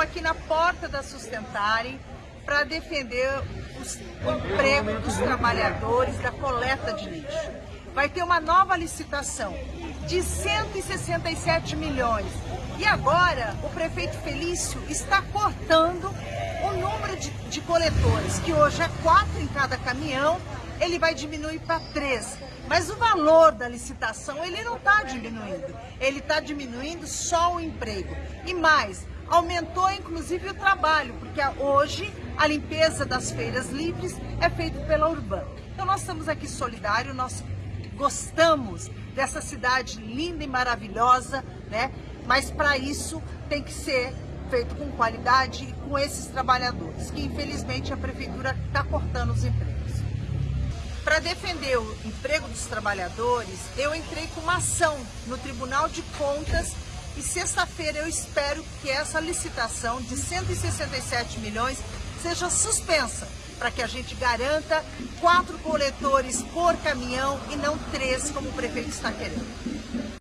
aqui na porta da Sustentare para defender os, o emprego dos trabalhadores da coleta de lixo. Vai ter uma nova licitação de 167 milhões. E agora o prefeito Felício está cortando o número de, de coletores, que hoje é quatro em cada caminhão, ele vai diminuir para três. Mas o valor da licitação, ele não está diminuindo. Ele está diminuindo só o emprego. E mais, aumentou inclusive o trabalho, porque hoje a limpeza das feiras livres é feita pela Urban. Então nós estamos aqui solidários, nós gostamos dessa cidade linda e maravilhosa, né? Mas para isso tem que ser feito com qualidade e com esses trabalhadores, que infelizmente a prefeitura está cortando os empregos. Para defender o emprego dos trabalhadores, eu entrei com uma ação no Tribunal de Contas e sexta-feira eu espero que essa licitação de 167 milhões seja suspensa para que a gente garanta quatro coletores por caminhão e não três, como o prefeito está querendo.